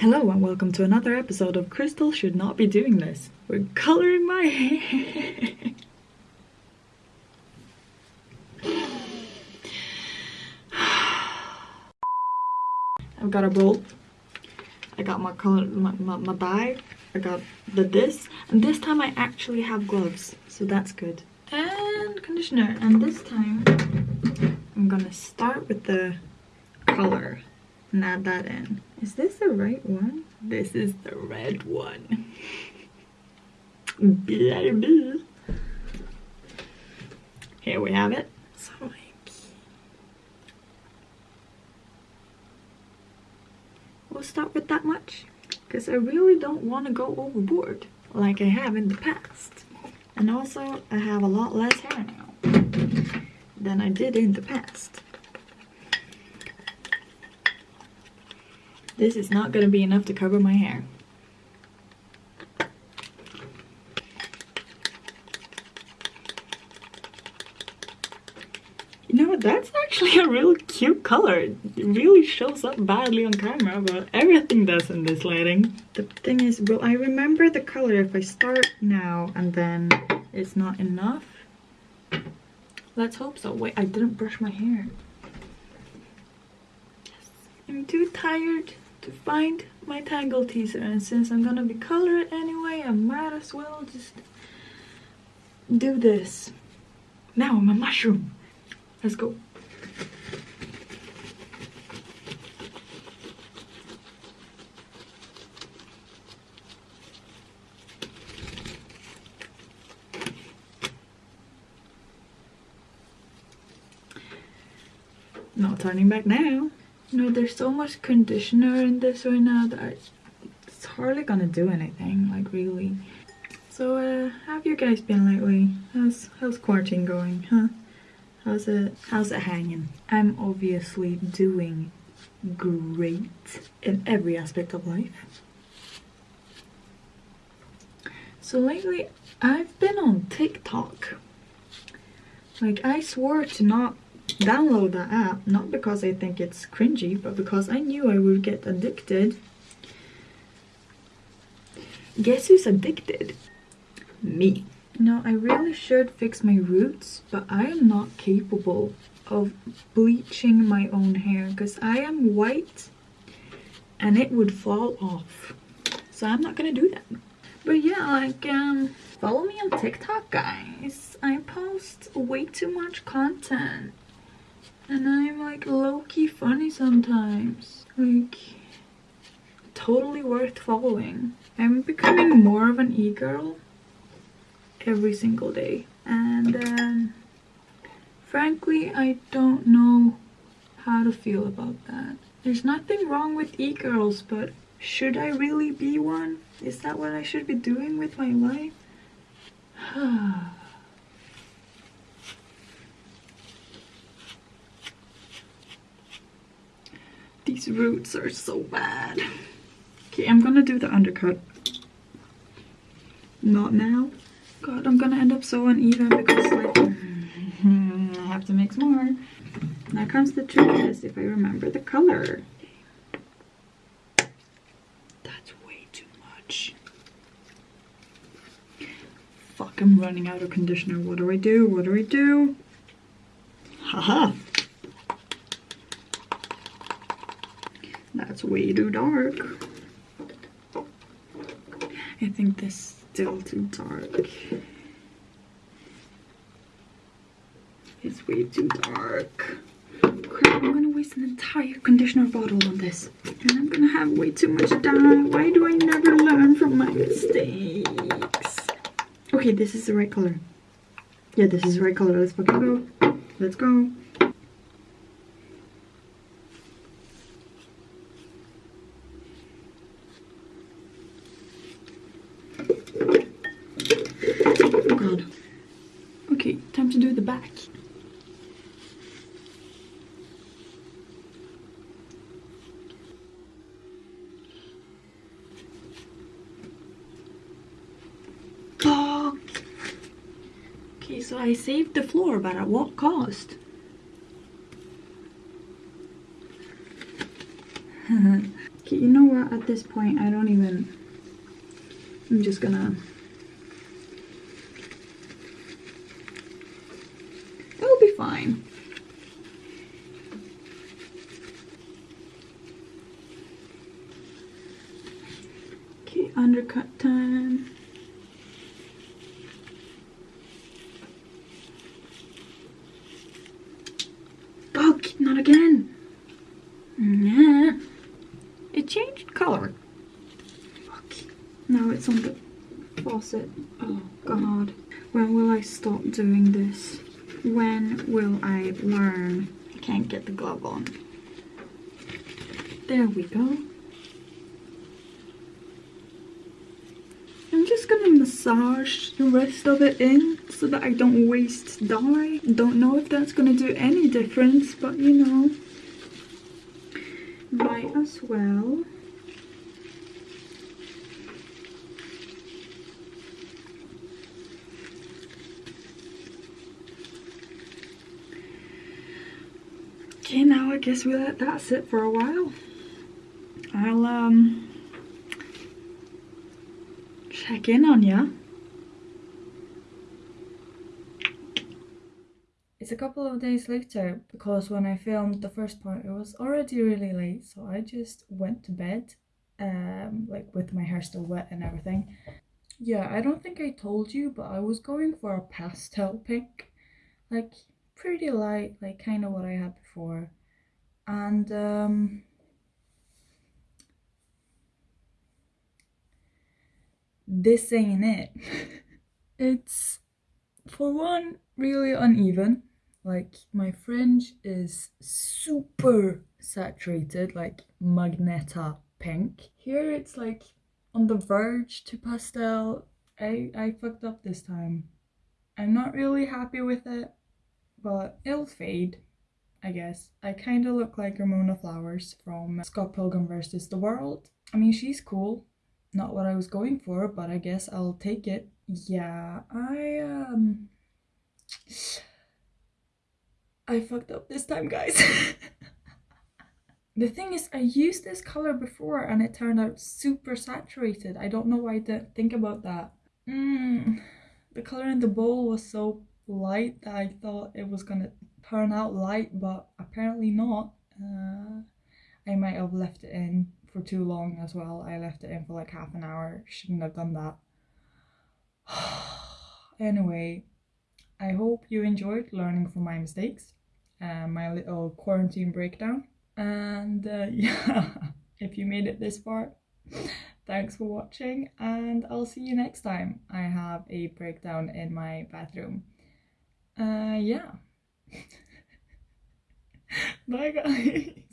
Hello and welcome to another episode of Crystal Should Not Be Doing This. We're coloring my hair. I've got a bowl. I got my color, my, my, my dye. I got the this. And this time I actually have gloves. So that's good. And conditioner. And this time I'm gonna start with the color and add that in. Is this the right one? This is the red one. Baby. Here we have it. So like, we'll start with that much because I really don't want to go overboard like I have in the past. And also, I have a lot less hair now than I did in the past. This is not going to be enough to cover my hair. You know what, that's actually a real cute color. It really shows up badly on camera, but everything does in this lighting. The thing is, will I remember the color if I start now and then it's not enough? Let's hope so. Wait, I didn't brush my hair. Yes. I'm too tired to find my Tangle Teezer. And since I'm gonna be coloring anyway I might as well just do this. Now I'm a mushroom. Let's go. Not turning back now know, there's so much conditioner in this right now that I, it's hardly gonna do anything, like really. So, uh, have you guys been lately? How's, how's quarantine going, huh? How's it, how's it hanging? I'm obviously doing great in every aspect of life. So lately, I've been on TikTok. Like, I swore to not download the app not because I think it's cringy but because I knew I would get addicted. Guess who's addicted? Me. No I really should fix my roots but I am not capable of bleaching my own hair because I am white and it would fall off. So I'm not gonna do that. But yeah like um follow me on TikTok guys. I post way too much content and I'm like low-key funny sometimes. Like, totally worth following. I'm becoming more of an e-girl every single day. And um, frankly, I don't know how to feel about that. There's nothing wrong with e-girls, but should I really be one? Is that what I should be doing with my life? These roots are so bad. Okay, I'm gonna do the undercut. Not now. God, I'm gonna end up so uneven because like, I have to mix more. Now comes the trick is if I remember the color. That's way too much. Fuck, I'm running out of conditioner. What do I do? What do I do? Haha. That's way too dark. I think this is still too dark. It's way too dark. Crap, I'm gonna waste an entire conditioner bottle on this. And I'm gonna have way too much dye. Why do I never learn from my mistakes? Okay, this is the right color. Yeah, this is the right color. Let's fucking go. Let's go. Oh, back. Oh. Okay, so I saved the floor, but at what cost? okay, you know what? At this point, I don't even... I'm just gonna... It'll be fine. Okay, undercut time. Oh, not again. Yeah. It changed color. Now it's on the faucet. Oh god. When will I stop doing this? When will I learn? I can't get the glove on. There we go. I'm just gonna massage the rest of it in so that I don't waste dye. Don't know if that's gonna do any difference, but you know, might as well. Okay, now I guess we let that sit for a while. I'll um check in on you. It's a couple of days later because when I filmed the first part it was already really late so I just went to bed um, like with my hair still wet and everything. Yeah, I don't think I told you but I was going for a pastel pink like pretty light like kind of what I had before and um, this ain't it. it's, for one, really uneven. Like, my fringe is super saturated, like Magneta pink. Here it's like on the verge to pastel. I, I fucked up this time. I'm not really happy with it, but it'll fade, I guess. I kind of look like Ramona Flowers from Scott Pilgrim vs. the World. I mean, she's cool, not what I was going for, but I guess I'll take it. Yeah, I, um... I fucked up this time, guys. the thing is, I used this color before and it turned out super saturated. I don't know why I didn't think about that. Mm, the color in the bowl was so light that I thought it was gonna turn out light, but apparently not. Uh, I might have left it in for too long as well. I left it in for like half an hour. Shouldn't have done that. anyway, I hope you enjoyed learning from my mistakes and my little quarantine breakdown. And uh, yeah, if you made it this far, thanks for watching and I'll see you next time I have a breakdown in my bathroom. Uh, yeah. Bye guys.